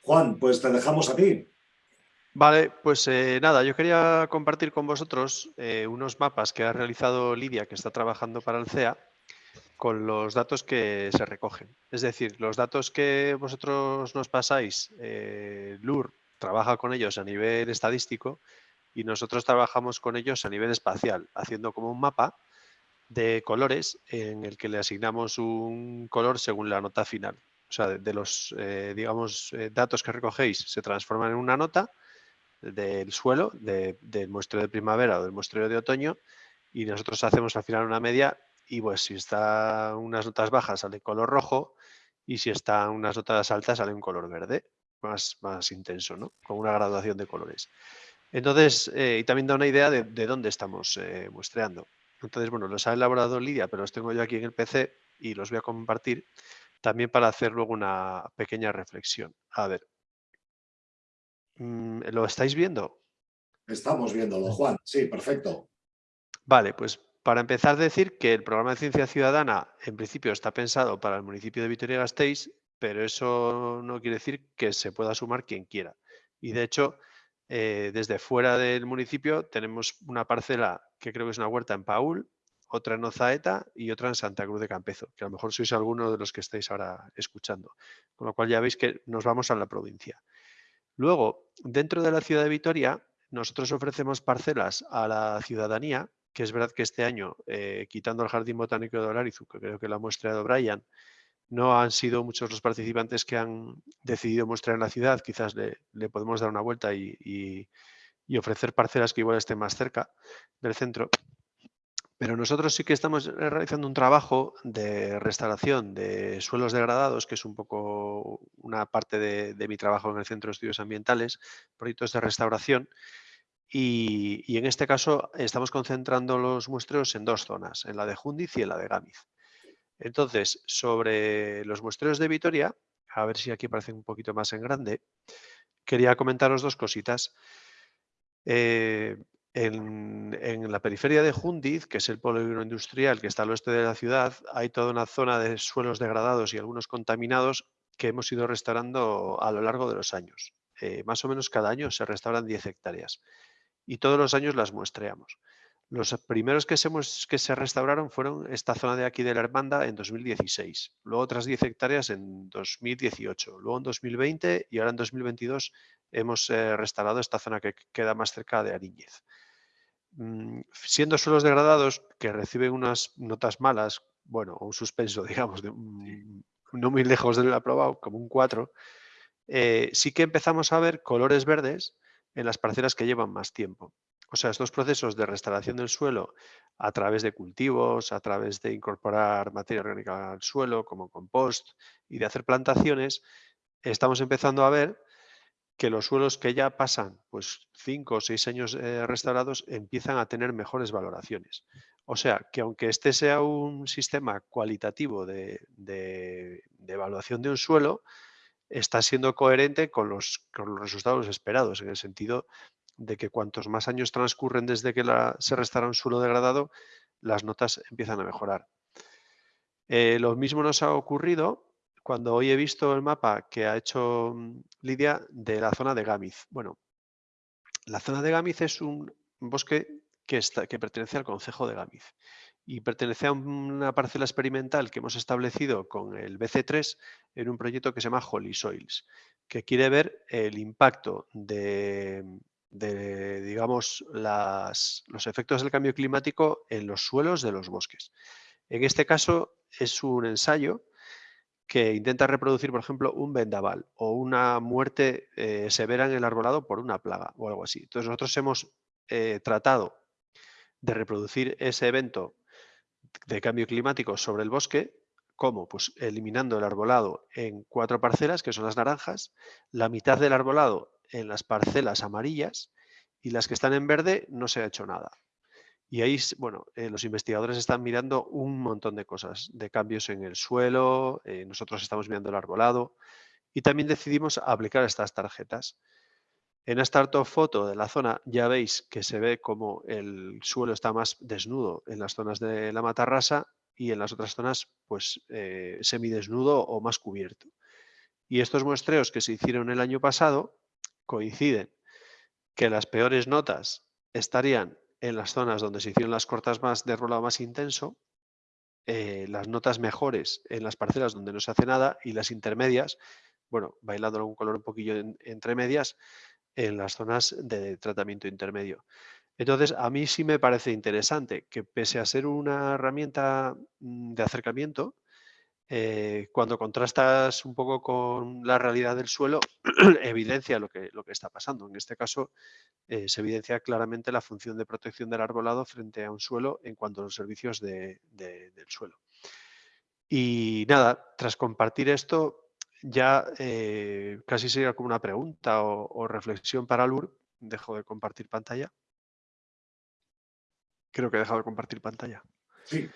S2: Juan, pues te dejamos a ti.
S4: Vale, pues eh, nada, yo quería compartir con vosotros eh, unos mapas que ha realizado Lidia, que está trabajando para el CEA, con los datos que se recogen. Es decir, los datos que vosotros nos pasáis, eh, LUR trabaja con ellos a nivel estadístico y nosotros trabajamos con ellos a nivel espacial, haciendo como un mapa de colores en el que le asignamos un color según la nota final. O sea, de, los, eh, digamos, eh, datos que recogéis se transforman en una nota del suelo, del muestreo de primavera o del muestreo de otoño, y nosotros hacemos al final una media y pues si están unas notas bajas sale color rojo y si están unas notas altas sale un color verde, más, más intenso, ¿no? Con una graduación de colores. Entonces, eh, y también da una idea de, dónde estamos eh, muestreando. Entonces, bueno, los ha elaborado Lidia, pero los tengo yo aquí en el PC y los voy a compartir también para hacer luego una pequeña reflexión. A ver, ¿lo estáis viendo?
S2: Estamos viéndolo, Juan. Sí, perfecto.
S4: Vale, pues para empezar decir que el programa de ciencia ciudadana en principio está pensado para el municipio de Vitoria-Gasteiz, pero eso no quiere decir que se pueda sumar quien quiera. Y de hecho, eh, desde fuera del municipio tenemos una parcela que creo que es una huerta en Paul, otra en Ozaeta y otra en Santa Cruz de Campezo, que a lo mejor sois alguno de los que estáis ahora escuchando. Con lo cual ya veis que nos vamos a la provincia. Luego, dentro de la ciudad de Vitoria, nosotros ofrecemos parcelas a la ciudadanía que es verdad que este año, eh, quitando el Jardín Botánico de Olarizu, que creo que lo ha mostrado Brian, no han sido muchos los participantes que han decidido mostrar en la ciudad, quizás le, podemos dar una vuelta y, ofrecer parcelas que igual estén más cerca del centro. Pero nosotros sí que estamos realizando un trabajo de restauración de suelos degradados, que es un poco una parte de, mi trabajo en el Centro de Estudios Ambientales, proyectos de restauración, y, en este caso estamos concentrando los muestreos en dos zonas, en la de Jundiz y en la de Gámiz. Entonces, sobre los muestreos de Vitoria, a ver si aquí aparece un poquito más en grande, quería comentaros dos cositas. Eh, en, la periferia de Jundiz, que es el polígono industrial que está al oeste de la ciudad, hay toda una zona de suelos degradados y algunos contaminados que hemos ido restaurando a lo largo de los años. Eh, más o menos cada año se restauran 10 hectáreas y todos los años las muestreamos. Los primeros que se, que se restauraron fueron esta zona de aquí de la Hermanda en 2016, luego otras 10 hectáreas en 2018, luego en 2020 y ahora en 2022 hemos eh, restaurado esta zona que queda más cerca de Ariñez. Mm, siendo suelos degradados que reciben unas notas malas, bueno, un suspenso, digamos, de, no muy lejos del aprobado, como un 4, eh, sí que empezamos a ver colores verdes en las parcelas que llevan más tiempo. O sea, estos procesos de restauración del suelo a través de cultivos, a través de incorporar materia orgánica al suelo como compost y de hacer plantaciones, estamos empezando a ver que los suelos que ya pasan pues cinco o seis años eh, restaurados empiezan a tener mejores valoraciones. O sea, que aunque este sea un sistema cualitativo de evaluación de un suelo, está siendo coherente con los, resultados esperados, en el sentido de que cuantos más años transcurren desde que se restaura un suelo degradado, las notas empiezan a mejorar. Eh, lo mismo nos ha ocurrido cuando hoy he visto el mapa que ha hecho mm, Lidia de la zona de Gámiz. Bueno, la zona de Gámiz es un bosque que, pertenece al concejo de Gámiz y pertenece a una parcela experimental que hemos establecido con el BC3 en un proyecto que se llama Holy Soils, que quiere ver el impacto de, digamos, los efectos del cambio climático en los suelos de los bosques. En este caso es un ensayo que intenta reproducir, por ejemplo, un vendaval o una muerte eh, severa en el arbolado por una plaga o algo así. Entonces nosotros hemos eh, tratado de reproducir ese evento de cambio climático sobre el bosque, ¿cómo? Pues eliminando el arbolado en cuatro parcelas, que son las naranjas, la mitad del arbolado en las parcelas amarillas y las que están en verde no se ha hecho nada. Y ahí, bueno, eh, los investigadores están mirando un montón de cosas, de cambios en el suelo, eh, nosotros estamos mirando el arbolado y también decidimos aplicar estas tarjetas. En esta foto de la zona ya veis que se ve como el suelo está más desnudo en las zonas de la matarrasa y en las otras zonas pues eh, semidesnudo o más cubierto. Y estos muestreos que se hicieron el año pasado coinciden que las peores notas estarían en las zonas donde se hicieron las cortas más de rolado más intenso, eh, las notas mejores en las parcelas donde no se hace nada y las intermedias, bueno, bailando un color un poquillo entre medias, en las zonas de tratamiento intermedio. Entonces, a mí sí me parece interesante que pese a ser una herramienta mm, de acercamiento, eh, cuando contrastas un poco con la realidad del suelo, evidencia lo que, lo que está pasando. En este caso, eh, se evidencia claramente la función de protección del arbolado frente a un suelo en cuanto a los servicios del suelo. Y nada, tras compartir esto, ya eh, casi sería como una pregunta o, o reflexión para Lur. Dejo de compartir pantalla. Creo que he dejado de compartir pantalla.
S2: Sí.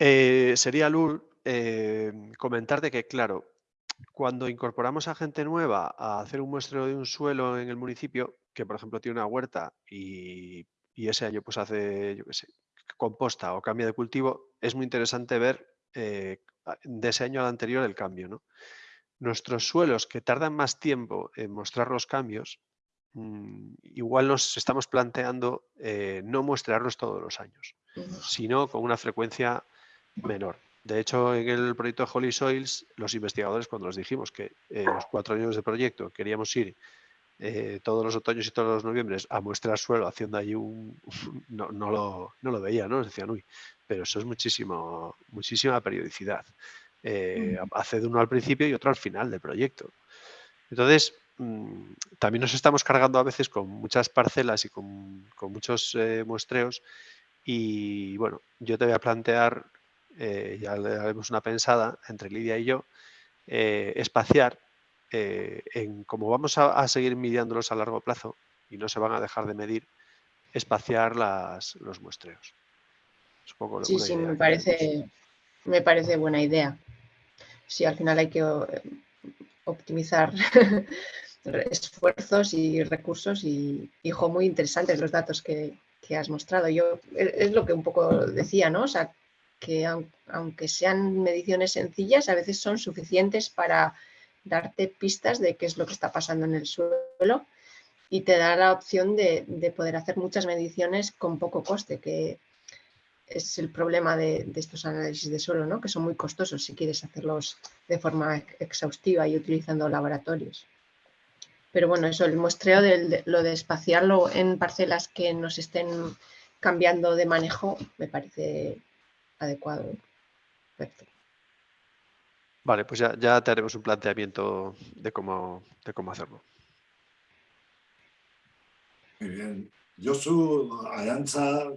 S4: Eh, sería, Lur, eh, comentarte que, claro, cuando incorporamos a gente nueva a hacer un muestreo de un suelo en el municipio, que por ejemplo tiene una huerta y, ese año pues hace, yo qué sé, composta o cambia de cultivo, es muy interesante ver eh, de ese año al anterior el cambio. ¿no? Nuestros suelos que tardan más tiempo en mostrar los cambios, Mm, igual nos estamos planteando eh, no muestrarlos todos los años, sino con una frecuencia menor. De hecho, en el proyecto de Holy Soils, los investigadores, cuando les dijimos que los cuatro años de proyecto queríamos ir eh, todos los otoños y todos los noviembres a muestrar suelo haciendo allí un... no, no, lo, no lo veía, ¿no? Decían, uy, pero eso es muchísimo, muchísima periodicidad. Eh, hace de uno al principio y otro al final del proyecto. Entonces, Mm, también nos estamos cargando a veces con muchas parcelas y con, muchos eh, muestreos y bueno, yo te voy a plantear, eh, ya le haremos una pensada entre Lidia y yo, eh, espaciar en como vamos a, seguir midiéndolos a largo plazo y no se van a dejar de medir, espaciar las, los muestreos.
S1: sí, sí, me parece, me parece buena idea. Sí, al final hay que optimizar esfuerzos y recursos y, hijo, muy interesantes los datos que, has mostrado. Yo es lo que un poco decía, ¿no? O sea, que aunque sean mediciones sencillas, a veces son suficientes para darte pistas de qué es lo que está pasando en el suelo y te da la opción de, poder hacer muchas mediciones con poco coste, que es el problema de, de, estos análisis de suelo, ¿no? que son muy costosos si quieres hacerlos de forma exhaustiva y utilizando laboratorios. Pero bueno, eso, el muestreo de, lo de espaciarlo en parcelas que nos estén cambiando de manejo me parece adecuado. Perfecto.
S4: Vale, pues ya, ya te haremos un planteamiento de cómo, de cómo hacerlo.
S2: Muy bien. Josu, Ayancha,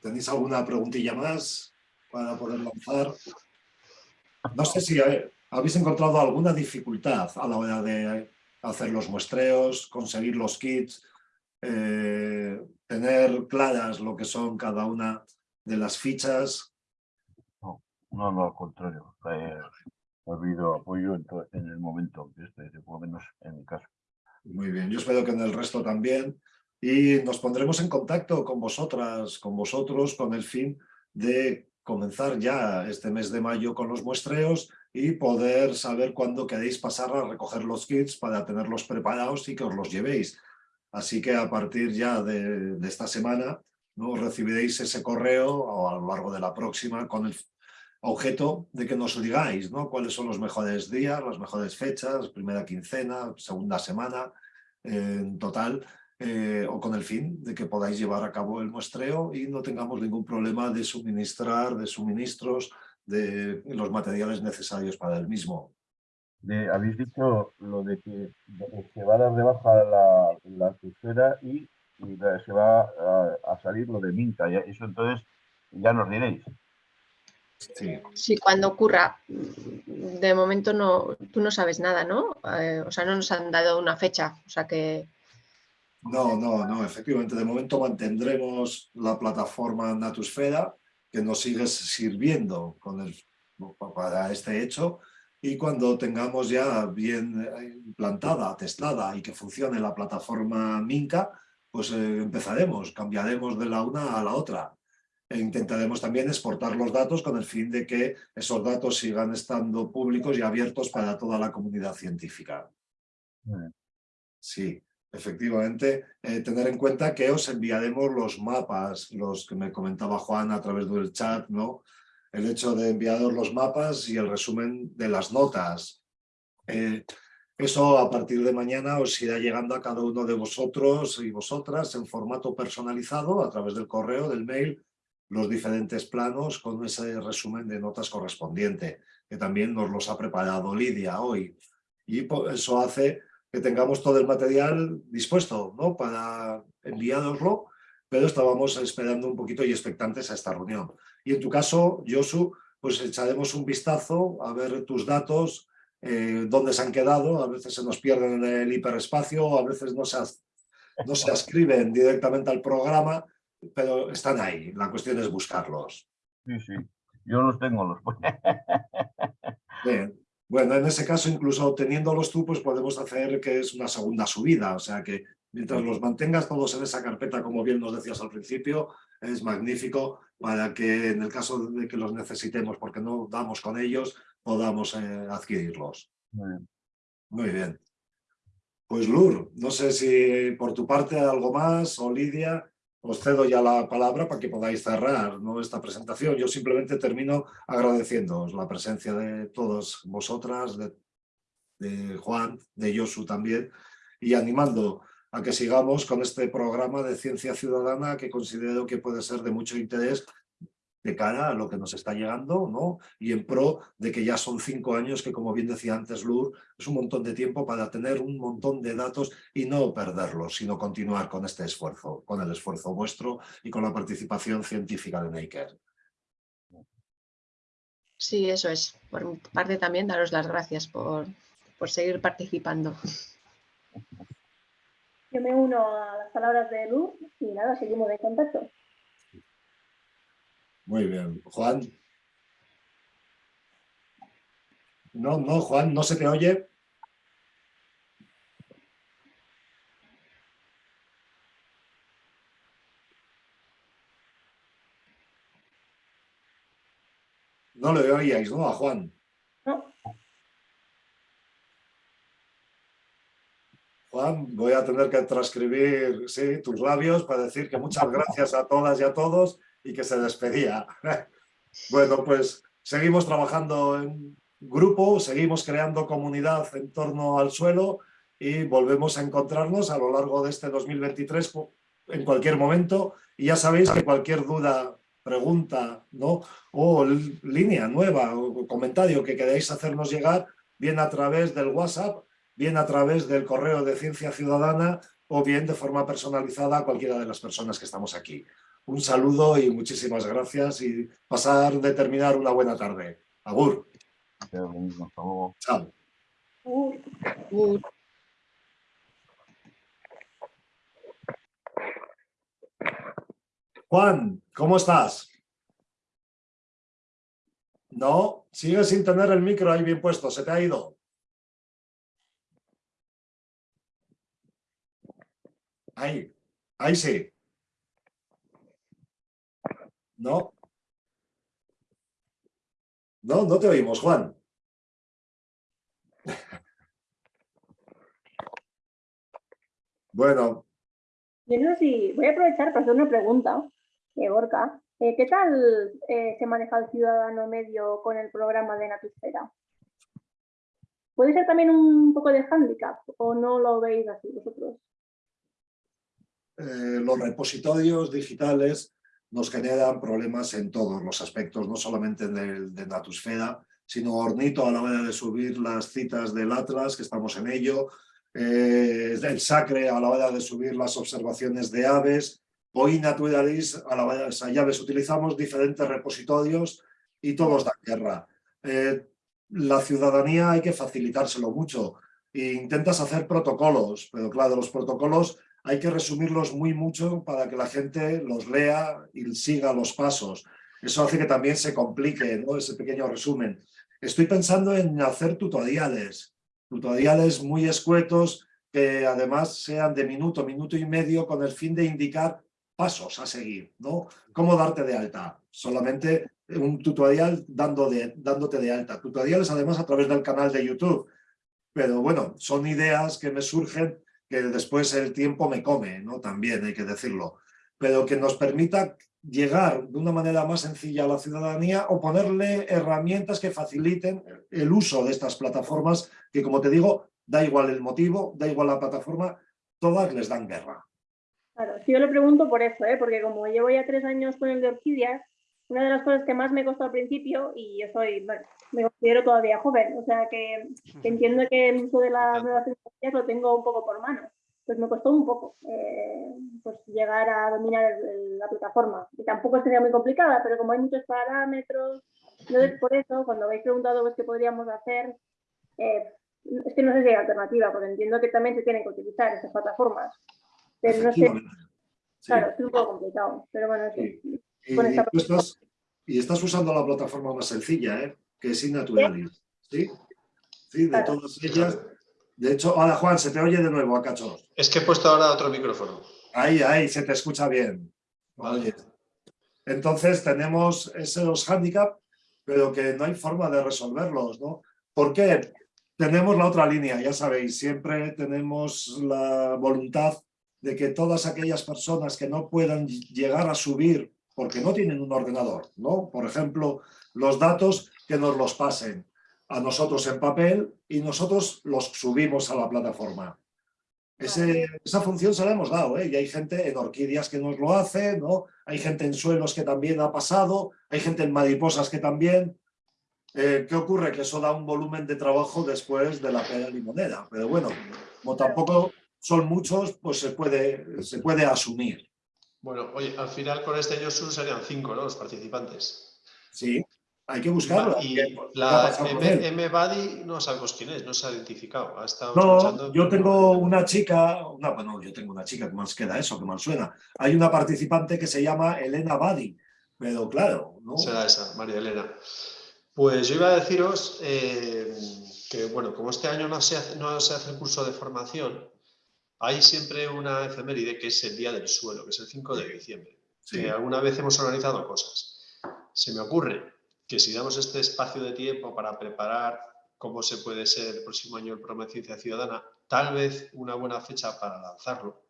S2: ¿tenéis alguna preguntilla más para poder lanzar? No sé si habéis encontrado alguna dificultad a la hora de hacer los muestreos, conseguir los kits, eh, tener claras lo que son cada una de las fichas.
S3: No, no, no al contrario. Eh, ha habido apoyo en, el momento, este, por lo menos en mi caso.
S2: Muy bien, yo espero que en el resto también. Y nos pondremos en contacto con vosotras, con vosotros, con el fin de comenzar ya este mes de mayo con los muestreos y poder saber cuándo queréis pasar a recoger los kits para tenerlos preparados y que os los llevéis. Así que a partir ya de, esta semana ¿no? recibiréis ese correo a lo largo de la próxima con el objeto de que nos digáis ¿no? cuáles son los mejores días, las mejores fechas, primera quincena, segunda semana, en total, eh, o con el fin de que podáis llevar a cabo el muestreo y no tengamos ningún problema de suministrar, de suministros, de los materiales necesarios para el mismo.
S3: habéis dicho lo de que se va a dar de baja la, la y, se va a, salir lo de Minta. Eso entonces ya nos diréis.
S1: Sí. sí. cuando ocurra. De momento no, tú no sabes nada, ¿no? Eh, o sea, no nos han dado una fecha. O sea que.
S2: No, no, no. Efectivamente, de momento mantendremos la plataforma Natusfera que nos sigue sirviendo con el, para este hecho y cuando tengamos ya bien eh, implantada, testada y que funcione la plataforma Minca, pues eh, empezaremos, cambiaremos de la una a la otra. E intentaremos también exportar los datos con el fin de que esos datos sigan estando públicos y abiertos para toda la comunidad científica. Sí. Efectivamente, eh, tener en cuenta que os enviaremos los mapas, los que me comentaba Juan a través del chat, ¿no? El hecho de enviaros los mapas y el resumen de las notas. Eh, Eso a partir de mañana os irá llegando a cada uno de vosotros y vosotras en formato personalizado a través del correo, del mail, los diferentes planos con ese resumen de notas correspondiente, que también nos los ha preparado Lidia hoy. Y eso hace que tengamos todo el material dispuesto ¿no? para enviároslo, pero estábamos esperando un poquito y expectantes a esta reunión. Y en tu caso, Josu, pues echaremos un vistazo a ver tus datos, eh, dónde se han quedado, a veces se nos pierden en el hiperespacio, a veces no se, no se ascriben directamente al programa, pero están ahí, la cuestión es buscarlos.
S3: Sí, sí, yo los tengo. Los...
S2: Bien. Bueno, en ese caso, incluso teniéndolos tú, pues podemos hacer que es una segunda subida, o sea que mientras los mantengas todos en esa carpeta, como bien nos decías al principio, es magnífico para que en el caso de que los necesitemos, porque no damos con ellos, podamos eh, adquirirlos. Muy bien. Pues Lur, no sé si por tu parte algo más, o Lidia, os cedo ya la palabra para que podáis cerrar ¿no? esta presentación. Yo simplemente termino agradeciéndoos la presencia de todas vosotras, de, de Juan, de Josu también, y animando a que sigamos con este programa de ciencia ciudadana que considero que puede ser de mucho interés de cara a lo que nos está llegando, ¿no? Y en pro de que ya son cinco años que, como bien decía antes Lur, es un montón de tiempo para tener un montón de datos y no perderlos, sino continuar con este esfuerzo, con el esfuerzo vuestro y con la participación científica de Maker.
S1: Sí, eso es. Por mi parte también daros las gracias por, por seguir participando.
S5: Yo me uno a las palabras de Lur y nada, seguimos en contacto.
S2: Muy bien. Juan. No, no, Juan, no se te oye. No le oíais, ¿no? A Juan. Juan, voy a tener que transcribir sí, tus labios para decir que muchas gracias a todas y a todos y que se despedía. bueno, pues seguimos trabajando en grupo, seguimos creando comunidad en torno al suelo y volvemos a encontrarnos a lo largo de este 2023 en cualquier momento. Y ya sabéis que cualquier duda, pregunta ¿no? o línea nueva o comentario que queráis hacernos llegar, bien a través del WhatsApp, bien a través del correo de Ciencia Ciudadana o bien de forma personalizada a cualquiera de las personas que estamos aquí un saludo y muchísimas gracias y pasar de terminar una buena tarde. Agur. Chao. Juan, ¿cómo estás? No, sigues sin tener el micro ahí bien puesto, se te ha ido. Ahí, ahí sí. No. No, no te oímos, Juan. bueno.
S5: Yo no sé si voy a aprovechar para hacer una pregunta, eh, Gorka. Eh, ¿Qué tal eh, se maneja el ciudadano medio con el programa de Natusfera? ¿Puede ser también un poco de hándicap o no lo veis así vosotros?
S2: los repositorios digitales nos generan problemas en todos los aspectos, no solamente de, de Natusfera, sino Ornito a la hora de subir las citas del Atlas, que estamos en ello, eh, el Sacre a la hora de subir las observaciones de aves, hoy Naturalis a la hora de llaves. Utilizamos diferentes repositorios y todos dan guerra. Eh, la ciudadanía hay que facilitárselo mucho. E intentas hacer protocolos, pero claro, los protocolos hay que resumirlos muy mucho para que la gente los lea y siga los pasos. Eso hace que también se complique ese pequeño resumen. Estoy pensando en hacer tutoriales, tutoriales muy escuetos que además sean de minuto, minuto y medio con el fin de indicar pasos a seguir, ¿no? ¿Cómo darte de alta? Solamente un tutorial dando de, dándote de alta. Tutoriales además a través del canal de YouTube. Pero bueno, son ideas que me surgen que después el tiempo me come, ¿no? También hay que decirlo, pero que nos permita llegar de una manera más sencilla a la ciudadanía o ponerle herramientas que faciliten el uso de estas plataformas que, como te digo, da igual el motivo, da igual la plataforma, todas les dan guerra.
S5: Claro, yo le pregunto por eso, ¿eh? porque como llevo ya tres años con el de orquídeas, una de las cosas que más me costó al principio, y yo soy, me considero todavía joven, o sea que, entiendo que el uso de las nuevas tecnologías lo tengo un poco por mano, pues me costó un poco eh, pues llegar a dominar la plataforma, y tampoco sería muy complicada, pero como hay muchos parámetros, entonces por eso, cuando habéis preguntado pues, qué podríamos hacer, eh, es que no sé si hay alternativa, porque entiendo que también se tienen que utilizar esas plataformas. Pero no sé. Claro, es un poco complicado. Pero bueno, sí.
S2: Y, estás, usando la plataforma más sencilla, ¿eh? que es Innaturalis. ¿Sí? Sí, de todas ellas. De hecho, hola Juan, se te oye de nuevo a cachos.
S4: Es que he puesto ahora otro micrófono.
S2: Ahí, ahí, se te escucha bien. Vale. Entonces tenemos esos hándicaps, pero que no hay forma de resolverlos, ¿no? ¿Por qué? Tenemos la otra línea, ya sabéis, siempre tenemos la voluntad de que todas aquellas personas que no puedan llegar a subir porque no tienen un ordenador, ¿no? Por ejemplo, los datos que nos los pasen a nosotros en papel y nosotros los subimos a la plataforma. esa función se la hemos dado, ¿eh? y hay gente en orquídeas que nos lo hace, ¿no? hay gente en suelos que también ha pasado, hay gente en mariposas que también. Eh, ¿Qué ocurre? Que eso da un volumen de trabajo después de la pega limonera, pero bueno, como tampoco son muchos, pues se puede, se puede asumir.
S4: Bueno, oye, al final con este Yosun serían cinco, ¿no? Los participantes.
S2: Sí, hay que buscarlo.
S4: Y la M-Body no sabemos quién es, no se ha identificado.
S2: no, yo tengo una chica, bueno, yo tengo una chica que más queda eso, que mal suena. Hay una participante que se llama Elena Badi, pero claro, ¿no?
S4: Será esa, María Elena. Pues yo iba a deciros eh, que, bueno, como este año no se, no se hace el curso de formación, hay siempre una efeméride que es el Día del Suelo, que es el 5 de diciembre, que alguna vez hemos organizado cosas. Se me ocurre que si damos este espacio de tiempo para preparar cómo se puede ser el próximo año el programa de Ciencia Ciudadana, tal vez una buena fecha para lanzarlo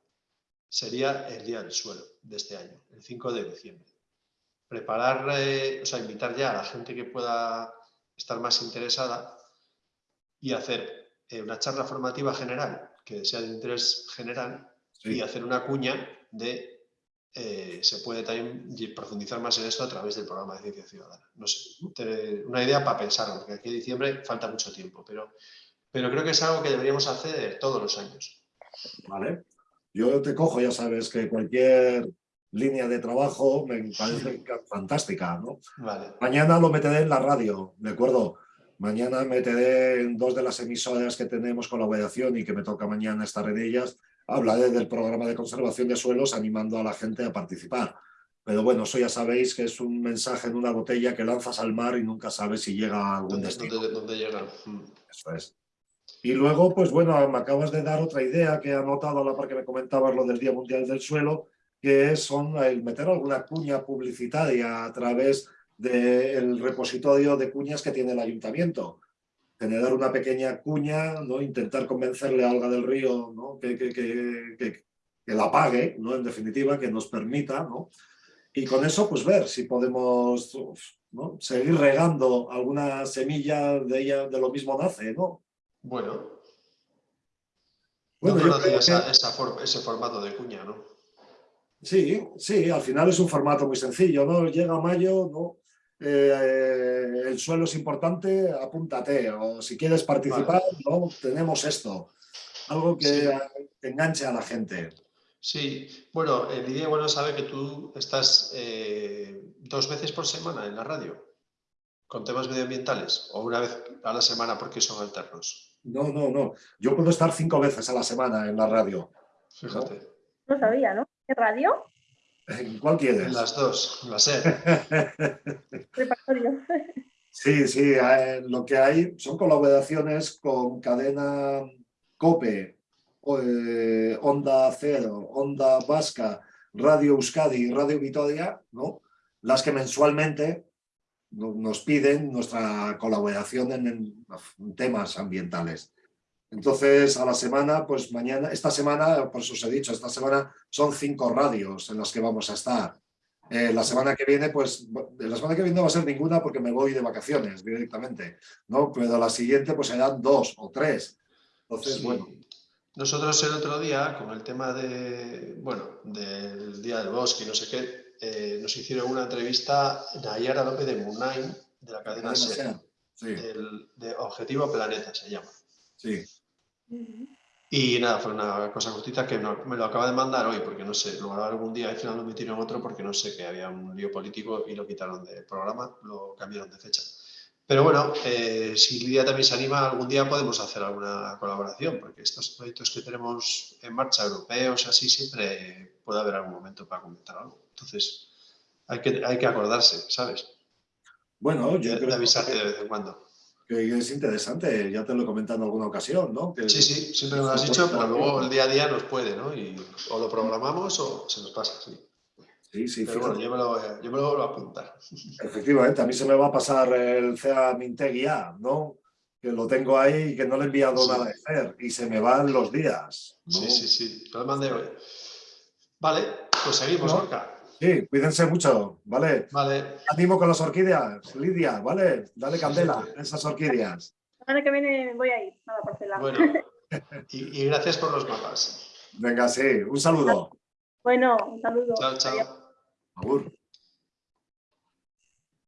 S4: sería el Día del Suelo de este año, el 5 de diciembre. Preparar, eh, o sea, invitar ya a la gente que pueda estar más interesada y hacer eh, una charla formativa general que sea de interés general y hacer una cuña de eh, se puede también profundizar más en esto a través del programa de Ciencia Ciudadana. No sé, una idea para pensarlo, porque aquí en diciembre falta mucho tiempo, pero, pero creo que es algo que deberíamos hacer todos los años.
S2: Vale. Yo te cojo, ya sabes que cualquier línea de trabajo me parece fantástica, ¿no?
S4: Vale.
S2: Mañana lo meteré en la radio, ¿de acuerdo? Mañana meteré en dos de las emisoras que tenemos colaboración y que me toca mañana estar en ellas, hablaré del programa de conservación de suelos animando a la gente a participar. Pero bueno, eso ya sabéis que es un mensaje en una botella que lanzas al mar y nunca sabes si llega a algún destino.
S4: ¿Dónde, llega? Mm.
S2: Eso es. Y luego, pues bueno, me acabas de dar otra idea que he anotado a la par que me comentabas lo del Día Mundial del Suelo, que es son el meter alguna cuña publicitaria a través del repositorio de cuñas que tiene el ayuntamiento generar una pequeña cuña, ¿no? intentar convencerle a Alga del Río ¿no? que, que, que, que, la pague, ¿no? en definitiva, que nos permita, ¿no? y con eso pues ver si podemos ¿no? seguir regando alguna semilla de ella, de lo mismo nace, ¿no?
S4: Bueno. Bueno, no ese formato de cuña, ¿no?
S2: Sí, sí, al final es un formato muy sencillo, ¿no? Llega mayo, ¿no? Eh, el suelo es importante, apúntate, o si quieres participar, ¿no? tenemos esto, algo que enganche a la gente.
S4: Sí, bueno, Lidia bueno sabe que tú estás eh, dos veces por semana en la radio con temas medioambientales o una vez a la semana porque son alternos.
S2: No, no, no. Yo puedo estar cinco veces a la semana en la radio.
S4: Fíjate.
S5: No, sabía, ¿no? ¿Qué radio?
S2: ¿Cuál quieres?
S4: Las dos, la sé.
S2: sí, sí, eh, lo que hay son colaboraciones con cadena COPE, eh, Onda Cero, Onda Vasca, Radio Euskadi y Radio Vitoria, ¿no? las que mensualmente nos piden nuestra colaboración en temas ambientales. Entonces, a la semana, pues mañana, esta semana, por eso os he dicho, esta semana son cinco radios en las que vamos a estar. Eh, la semana que viene, pues, la semana que viene no va a ser ninguna porque me voy de vacaciones directamente, ¿no? Pero la siguiente, pues serán dos o tres. Entonces,
S4: Sí.
S2: bueno,
S4: Nosotros el otro día, con el tema de, bueno, del Día del Bosque y no sé qué, eh, nos hicieron una entrevista Nayara López de Munain, de la cadena
S2: cadena
S4: SER,
S2: SER. Sí,
S4: del- de Objetivo Planeta se llama.
S2: sí.
S4: Y nada, fue una cosa cortita que no- me lo acaba de mandar hoy, porque no sé, lo grabaron algún día y al final lo metieron otro porque no sé, que había un lío político y lo quitaron del programa, lo cambiaron de fecha. Pero bueno, eh, si Lidia también se anima, algún día podemos hacer alguna colaboración, porque estos proyectos que tenemos en marcha, europeos, así, siempre puede haber algún momento para comentar algo. Entonces, hay que, hay que acordarse, ¿sabes?
S2: Bueno, yo
S4: De,
S2: creo
S4: de avisarte
S2: que-
S4: de vez en cuando.
S2: Que es interesante, ya te lo he comentado en alguna ocasión, ¿no? Que-
S4: Sí, sí, siempre lo has dicho, pero luego el día a día nos puede, ¿no? Y o lo programamos o se nos pasa, sí.
S2: Sí, sí,
S4: Pero bueno, yo me lo, yo me lo vuelvo a apuntar.
S2: Efectivamente, a mí se me va a pasar el CEA Mintegui A, ¿no? Que lo tengo ahí y que no le he enviado
S4: Sí.
S2: nada de hacer y se me van los días. ¿no?
S4: Sí, sí, sí, lo mandé hoy. Vale, pues seguimos,
S2: No.
S4: Orca.
S2: Sí, cuídense mucho, ¿vale?
S4: Vale,
S2: Ánimo con las orquídeas, Lidia, ¿vale? Dale candela a esas orquídeas.
S5: La semana que viene voy a ir a la parcela.
S4: bueno. Y, y gracias por los mapas.
S2: Venga, sí, un saludo.
S5: Bueno, un saludo.
S4: Chao, chao.
S5: Adiós.